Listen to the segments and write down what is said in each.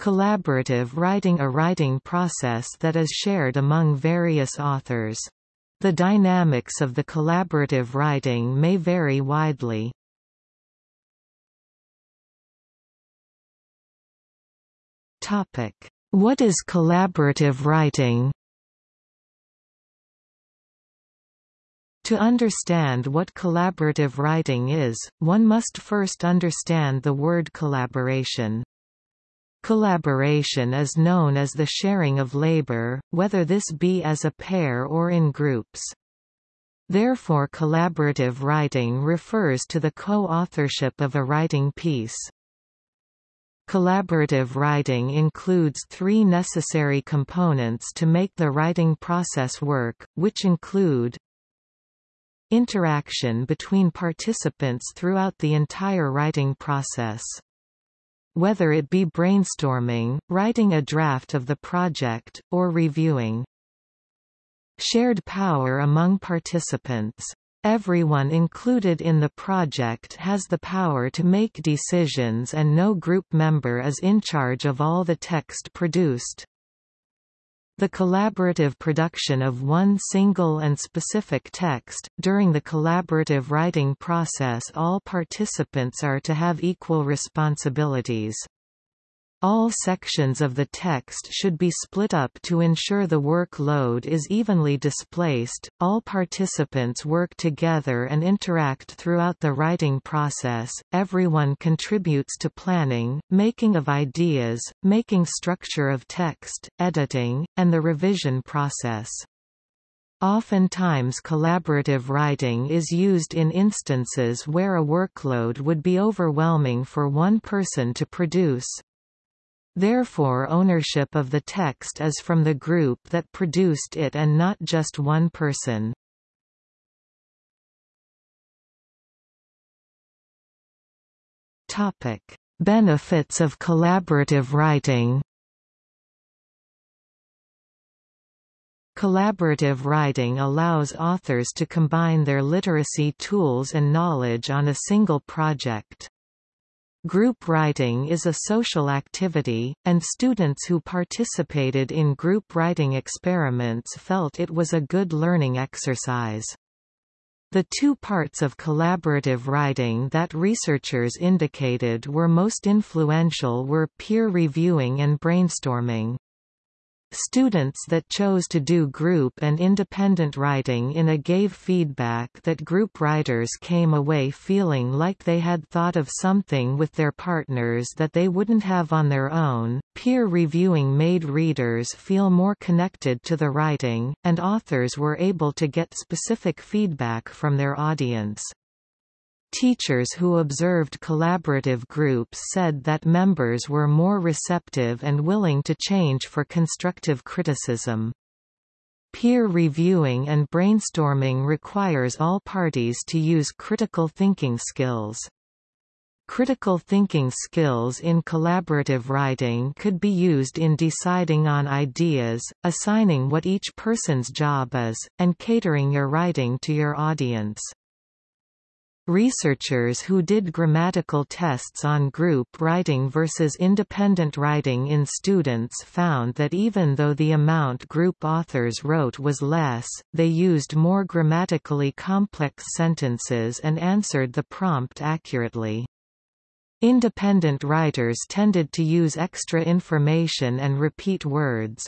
Collaborative writing A writing process that is shared among various authors. The dynamics of the collaborative writing may vary widely. What is collaborative writing? To understand what collaborative writing is, one must first understand the word collaboration. Collaboration is known as the sharing of labor, whether this be as a pair or in groups. Therefore collaborative writing refers to the co-authorship of a writing piece. Collaborative writing includes three necessary components to make the writing process work, which include Interaction between participants throughout the entire writing process. Whether it be brainstorming, writing a draft of the project, or reviewing. Shared power among participants. Everyone included in the project has the power to make decisions and no group member is in charge of all the text produced. The collaborative production of one single and specific text. During the collaborative writing process, all participants are to have equal responsibilities. All sections of the text should be split up to ensure the workload is evenly displaced. All participants work together and interact throughout the writing process. Everyone contributes to planning, making of ideas, making structure of text, editing, and the revision process. Oftentimes collaborative writing is used in instances where a workload would be overwhelming for one person to produce, Therefore ownership of the text is from the group that produced it and not just one person. Topic: Benefits of collaborative writing. Collaborative writing allows authors to combine their literacy tools and knowledge on a single project. Group writing is a social activity, and students who participated in group writing experiments felt it was a good learning exercise. The two parts of collaborative writing that researchers indicated were most influential were peer reviewing and brainstorming. Students that chose to do group and independent writing in a gave feedback that group writers came away feeling like they had thought of something with their partners that they wouldn't have on their own. Peer reviewing made readers feel more connected to the writing, and authors were able to get specific feedback from their audience. Teachers who observed collaborative groups said that members were more receptive and willing to change for constructive criticism. Peer reviewing and brainstorming requires all parties to use critical thinking skills. Critical thinking skills in collaborative writing could be used in deciding on ideas, assigning what each person's job is, and catering your writing to your audience. Researchers who did grammatical tests on group writing versus independent writing in students found that even though the amount group authors wrote was less, they used more grammatically complex sentences and answered the prompt accurately. Independent writers tended to use extra information and repeat words.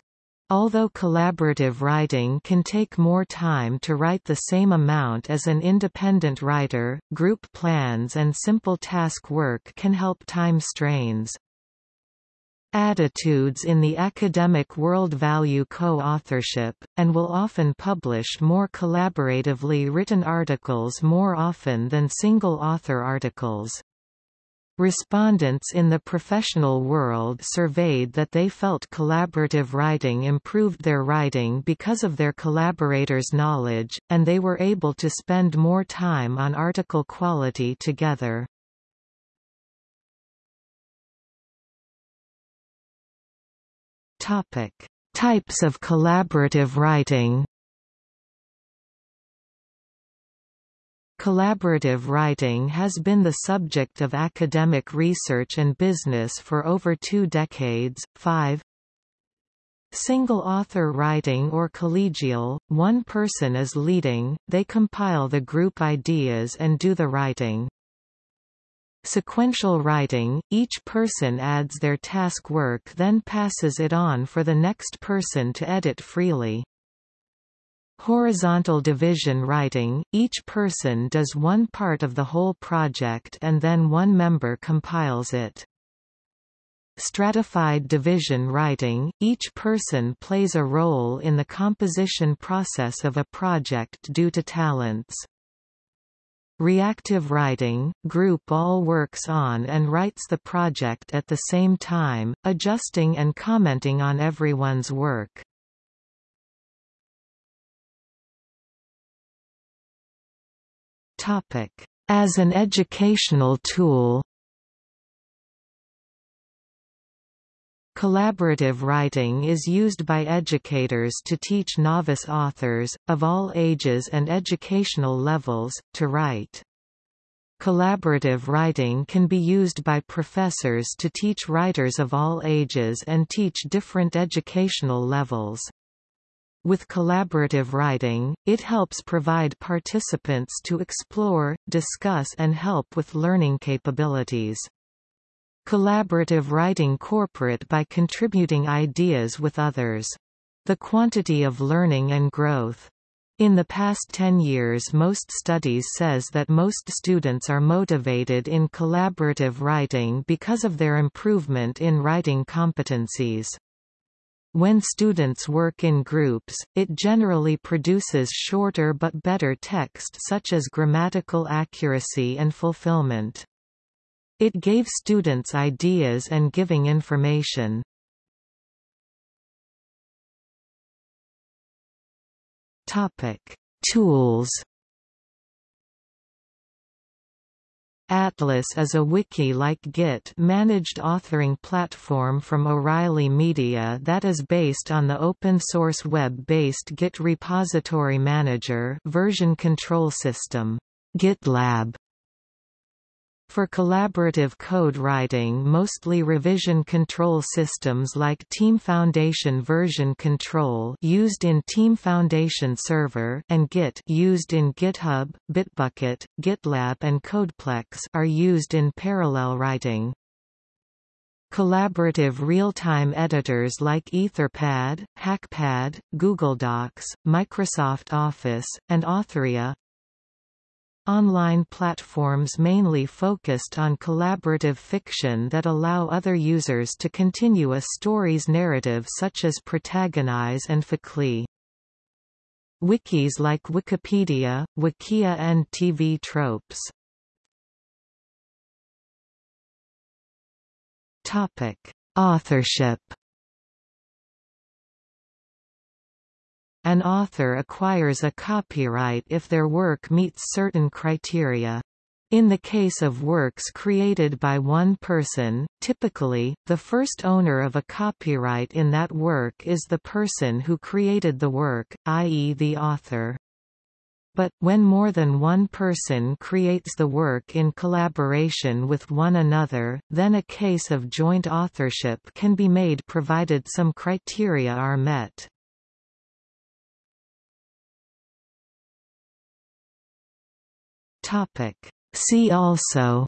Although collaborative writing can take more time to write the same amount as an independent writer, group plans and simple task work can help time strains. Attitudes in the academic world value co-authorship, and will often publish more collaboratively written articles more often than single-author articles. Respondents in the professional world surveyed that they felt collaborative writing improved their writing because of their collaborators' knowledge, and they were able to spend more time on article quality together. Topic: Types of collaborative writing Collaborative writing has been the subject of academic research and business for over two decades. 5 Single-author writing or collegial, one person is leading, they compile the group ideas and do the writing. Sequential writing, each person adds their task work then passes it on for the next person to edit freely. Horizontal division writing, each person does one part of the whole project and then one member compiles it. Stratified division writing, each person plays a role in the composition process of a project due to talents. Reactive writing, group all works on and writes the project at the same time, adjusting and commenting on everyone's work. As an educational tool Collaborative writing is used by educators to teach novice authors, of all ages and educational levels, to write. Collaborative writing can be used by professors to teach writers of all ages and teach different educational levels. With collaborative writing, it helps provide participants to explore, discuss and help with learning capabilities. Collaborative writing corporate by contributing ideas with others. The quantity of learning and growth. In the past 10 years most studies says that most students are motivated in collaborative writing because of their improvement in writing competencies. When students work in groups, it generally produces shorter but better text such as grammatical accuracy and fulfillment. It gave students ideas and giving information. Topic: Tools Atlas is a wiki-like Git managed authoring platform from O'Reilly Media that is based on the open-source web-based Git repository manager version control system, GitLab. For collaborative code writing mostly revision control systems like Team Foundation version control used in Team Foundation Server and Git used in GitHub, Bitbucket, GitLab and Codeplex are used in parallel writing. Collaborative real-time editors like Etherpad, Hackpad, Google Docs, Microsoft Office, and Authoria Online platforms mainly focused on collaborative fiction that allow other users to continue a story's narrative such as Protagonize and Fakely. Wikis like Wikipedia, Wikia and TV Tropes. Topic: Authorship An author acquires a copyright if their work meets certain criteria. In the case of works created by one person, typically, the first owner of a copyright in that work is the person who created the work, i.e. the author. But, when more than one person creates the work in collaboration with one another, then a case of joint authorship can be made provided some criteria are met. Topic. See also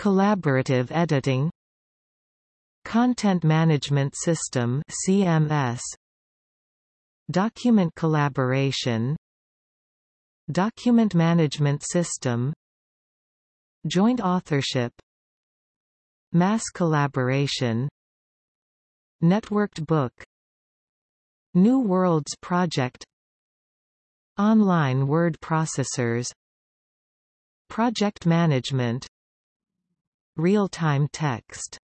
Collaborative editing Content Management System CMS Document collaboration Document Management System Joint authorship Mass collaboration Networked book New Worlds Project Online word processors Project management Real-time text